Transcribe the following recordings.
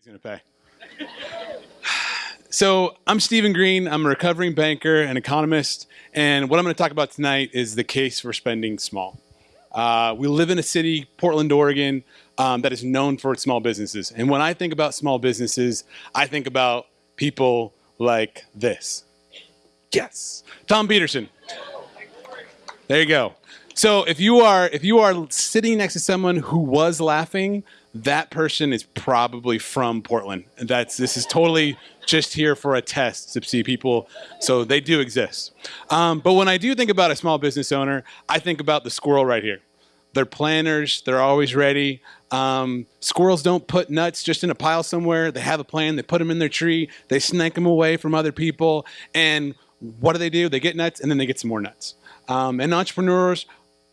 He's gonna pay. So I'm Stephen Green. I'm a recovering banker and economist, and what I'm going to talk about tonight is the case for spending small. Uh, we live in a city, Portland, Oregon, um, that is known for its small businesses. And when I think about small businesses, I think about people like this. Yes, Tom Peterson. There you go. So if you are if you are sitting next to someone who was laughing, that person is probably from Portland. That's this is totally just here for a test to see people. So they do exist. Um, but when I do think about a small business owner, I think about the squirrel right here. They're planners. They're always ready. Um, squirrels don't put nuts just in a pile somewhere. They have a plan. They put them in their tree. They snake them away from other people. And what do they do? They get nuts and then they get some more nuts. Um, and entrepreneurs,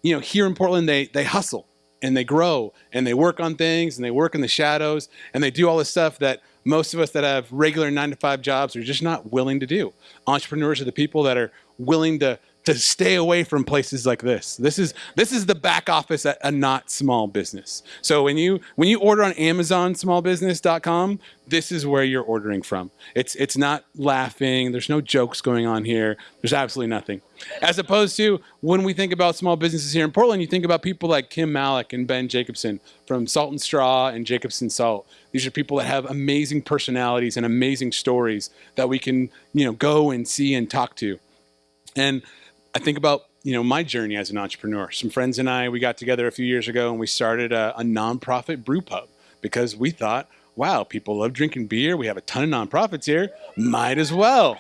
you know, here in Portland, they they hustle and they grow and they work on things and they work in the shadows and they do all this stuff that most of us that have regular nine to five jobs are just not willing to do. Entrepreneurs are the people that are willing to to stay away from places like this. This is this is the back office at a not small business. So when you when you order on Amazon smallbusiness.com, this is where you're ordering from. It's it's not laughing, there's no jokes going on here. There's absolutely nothing. As opposed to when we think about small businesses here in Portland, you think about people like Kim Malek and Ben Jacobsen from Salt and Straw and Jacobsen Salt. These are people that have amazing personalities and amazing stories that we can, you know, go and see and talk to. And I think about you know my journey as an entrepreneur. Some friends and I we got together a few years ago and we started a, a nonprofit brew pub because we thought, wow, people love drinking beer. We have a ton of nonprofits here. Might as well.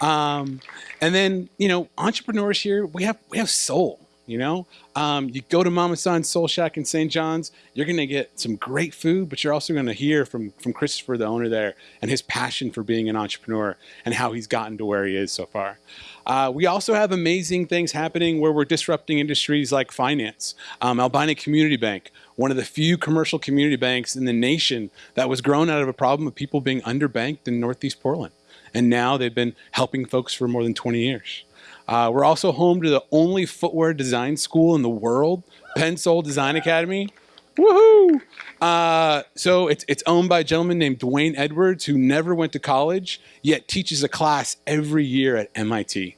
Um, and then you know entrepreneurs here we have we have soul. You know, um, you go to Mama San's Soul Shack in St. John's, you're going to get some great food, but you're also going to hear from from Christopher, the owner there, and his passion for being an entrepreneur and how he's gotten to where he is so far. Uh, we also have amazing things happening where we're disrupting industries like finance. Um, Albina Community Bank, one of the few commercial community banks in the nation that was grown out of a problem of people being underbanked in Northeast Portland. And now they've been helping folks for more than 20 years. Uh, we're also home to the only footwear design school in the world, Pensole Design Academy. Woohoo! Uh, so it's, it's owned by a gentleman named D'Wayne Edwards who never went to college, yet teaches a class every year at MIT.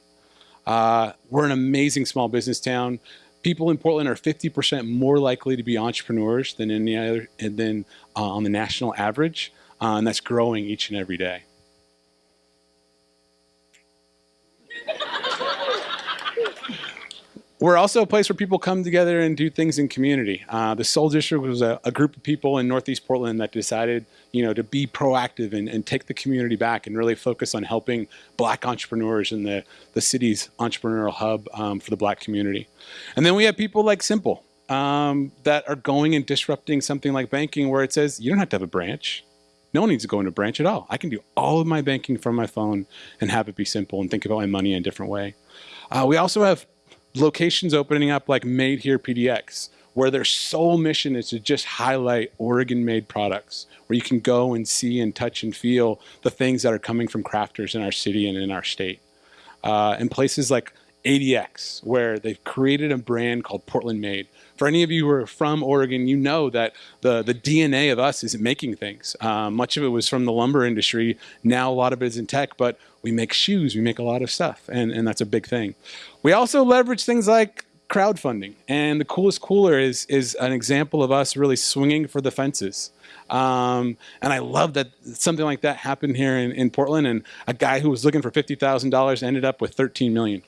Uh, we're an amazing small business town. People in Portland are 50% more likely to be entrepreneurs than any other than uh, on the national average, uh, and that's growing each and every day. We're also a place where people come together and do things in community. Uh, the Soul District was a, a, group of people in Northeast Portland that decided, you know, to be proactive and, and, take the community back and really focus on helping black entrepreneurs in the, the city's entrepreneurial hub um, for the black community. And then we have people like Simple um, that are going and disrupting something like banking where it says, you don't have to have a branch. No one needs to go into a branch at all. I can do all of my banking from my phone and have it be simple and think about my money in a different way. Uh, we also have locations opening up like Made Here PDX, where their sole mission is to just highlight Oregon made products, where you can go and see and touch and feel the things that are coming from crafters in our city and in our state. Uh, and places like ADX, where they've created a brand called Portland Made. For any of you who are from Oregon, you know that the, the DNA of us is making things. Uh, much of it was from the lumber industry. Now a lot of it is in tech, but we make shoes, we make a lot of stuff, and, and that's a big thing. We also leverage things like crowdfunding, and the coolest cooler is, is an example of us really swinging for the fences. Um, and I love that something like that happened here in, in Portland, and a guy who was looking for $50,000 ended up with 13 million.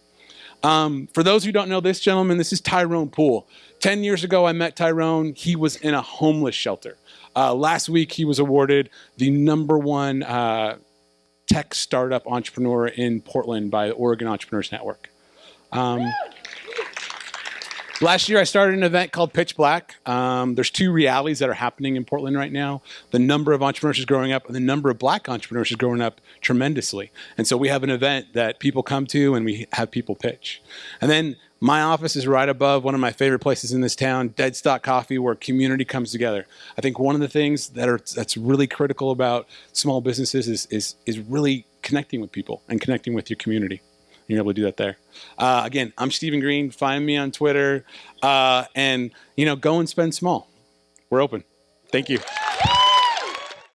Um, for those who don't know this gentleman, this is Tyrone Poole. 10 years ago, I met Tyrone. He was in a homeless shelter. Uh, last week, he was awarded the number one uh, tech startup entrepreneur in Portland by the Oregon Entrepreneurs Network. Um, Last year, I started an event called Pitch Black. Um, there's two realities that are happening in Portland right now. The number of entrepreneurs is growing up, and the number of black entrepreneurs is growing up tremendously. And so we have an event that people come to, and we have people pitch. And then my office is right above one of my favorite places in this town, Deadstock Coffee, where community comes together. I think one of the things that are that's really critical about small businesses is is is really connecting with people and connecting with your community. You're able to do that there. Uh, again, I'm Stephen Green. Find me on Twitter, uh, and you know, go and spend small. We're open. Thank you.